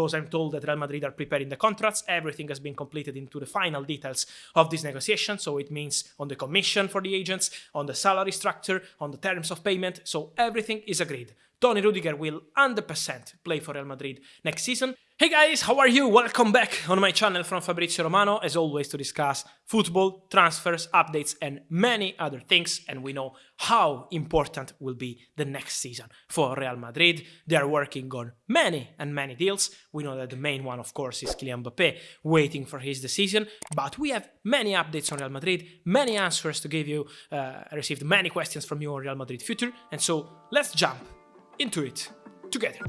because I'm told that Real Madrid are preparing the contracts. Everything has been completed into the final details of this negotiation. So it means on the commission for the agents, on the salary structure, on the terms of payment. So everything is agreed. Toni Rudiger will 100% play for Real Madrid next season. Hey guys, how are you? Welcome back on my channel from Fabrizio Romano, as always to discuss football, transfers, updates and many other things and we know how important will be the next season for Real Madrid. They are working on many and many deals. We know that the main one of course is Kylian Mbappe waiting for his decision, but we have many updates on Real Madrid, many answers to give you. Uh, I received many questions from you on Real Madrid future and so let's jump into it together.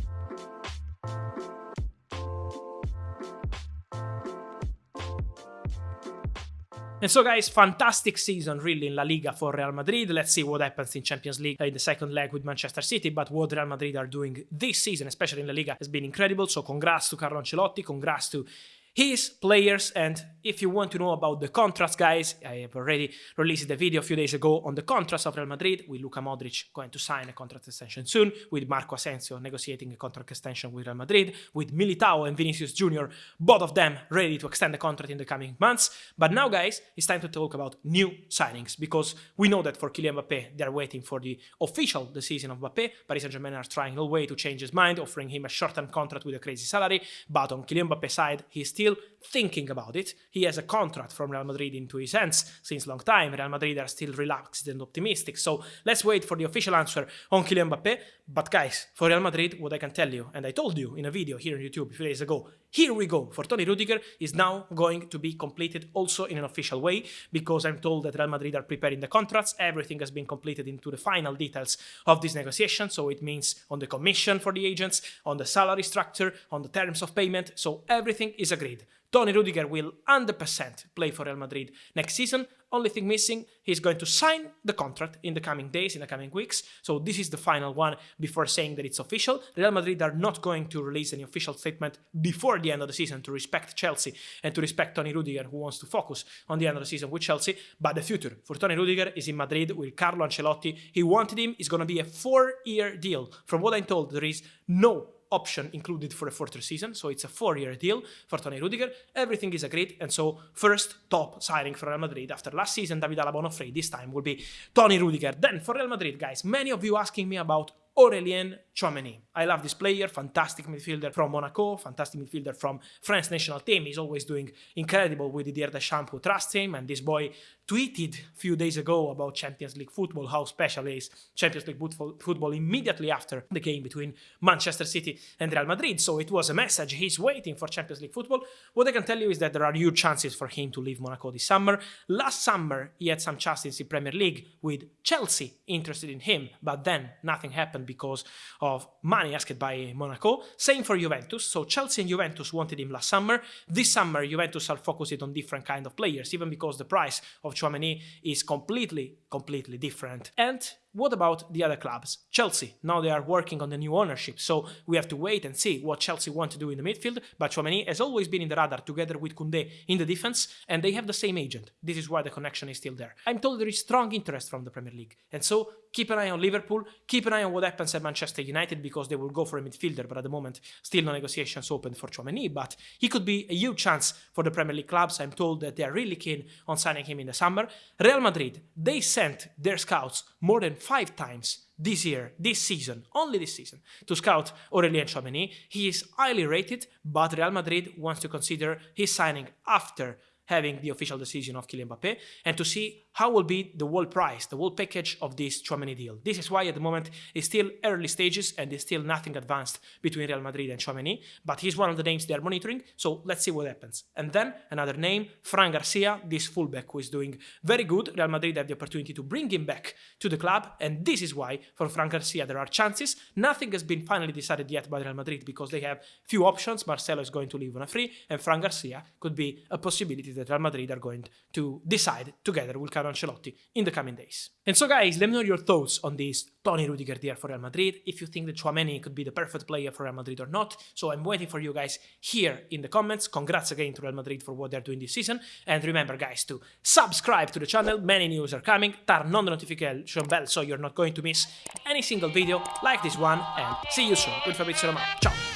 And so guys, fantastic season really in La Liga for Real Madrid. Let's see what happens in Champions League uh, in the second leg with Manchester City, but what Real Madrid are doing this season, especially in La Liga, has been incredible. So congrats to Carlo Ancelotti, congrats to his players and if you want to know about the contracts guys I have already released a video a few days ago on the contracts of Real Madrid with Luka Modric going to sign a contract extension soon with Marco Asensio negotiating a contract extension with Real Madrid with Militao and Vinicius Jr both of them ready to extend the contract in the coming months. But now guys it's time to talk about new signings because we know that for Kylian Mbappe they're waiting for the official decision of Mbappe Paris Saint-Germain are trying all way to change his mind offering him a short-term contract with a crazy salary but on Kylian Mbappe's side he's still still thinking about it. He has a contract from Real Madrid into his hands since long time. Real Madrid are still relaxed and optimistic. So let's wait for the official answer on Kylian Mbappe. But guys, for Real Madrid, what I can tell you, and I told you in a video here on YouTube a few days ago, here we go. For Toni Rudiger is now going to be completed also in an official way because I'm told that Real Madrid are preparing the contracts. Everything has been completed into the final details of this negotiation. So it means on the commission for the agents, on the salary structure, on the terms of payment. So everything is agreed. Toni Rudiger will 100% play for Real Madrid next season. Only thing missing, he's going to sign the contract in the coming days, in the coming weeks. So this is the final one before saying that it's official. Real Madrid are not going to release any official statement before the end of the season to respect Chelsea and to respect Toni Rudiger, who wants to focus on the end of the season with Chelsea. But the future for Toni Rudiger is in Madrid with Carlo Ancelotti. He wanted him. It's going to be a four-year deal. From what I'm told, there is no option included for a further season, so it's a four-year deal for Toni Rudiger. Everything is agreed, and so first top signing for Real Madrid after last season, David Alaba free, this time will be Toni Rudiger. Then for Real Madrid, guys, many of you asking me about Aurelien Tchouameni. I love this player, fantastic midfielder from Monaco, fantastic midfielder from France national team. He's always doing incredible with Didier Deschamps who trusts him, and this boy tweeted a few days ago about Champions League football, how special is Champions League football immediately after the game between Manchester City and Real Madrid. So it was a message, he's waiting for Champions League football. What I can tell you is that there are huge chances for him to leave Monaco this summer. Last summer, he had some chances in Premier League with Chelsea interested in him, but then nothing happened because of money asked by Monaco. Same for Juventus. So Chelsea and Juventus wanted him last summer. This summer, Juventus are focused on different kind of players, even because the price of Tchouameni is completely, completely different. And what about the other clubs? Chelsea, now they are working on the new ownership, so we have to wait and see what Chelsea want to do in the midfield, but Tchouameni has always been in the radar together with Koundé in the defense, and they have the same agent. This is why the connection is still there. I'm told there is strong interest from the Premier League, and so keep an eye on Liverpool, keep an eye on what happens at Manchester United, because they will go for a midfielder, but at the moment, still no negotiations open for Tchouameni, but he could be a huge chance for the Premier League clubs. I'm told that they are really keen on signing him in the summer. Real Madrid, they sent their scouts more than five times this year, this season, only this season, to scout Aurelien Tchouameni. He is highly rated, but Real Madrid wants to consider his signing after having the official decision of Kylian Mbappe and to see how will be the whole price, the whole package of this Tchouameni deal. This is why at the moment it's still early stages and there's still nothing advanced between Real Madrid and Tchouameni, but he's one of the names they are monitoring, so let's see what happens. And then another name, Fran Garcia, this fullback who is doing very good. Real Madrid have the opportunity to bring him back to the club, and this is why for Fran Garcia there are chances. Nothing has been finally decided yet by Real Madrid because they have few options. Marcelo is going to leave on a free, and Fran Garcia could be a possibility that Real Madrid are going to decide together with Carlo Ancelotti in the coming days. And so guys, let me know your thoughts on this Toni Rudiger deal for Real Madrid, if you think that Tchouameni could be the perfect player for Real Madrid or not. So I'm waiting for you guys here in the comments. Congrats again to Real Madrid for what they're doing this season. And remember guys to subscribe to the channel, many news are coming, turn on the notification bell so you're not going to miss any single video like this one and see you soon with Fabrizio Romano. Ciao!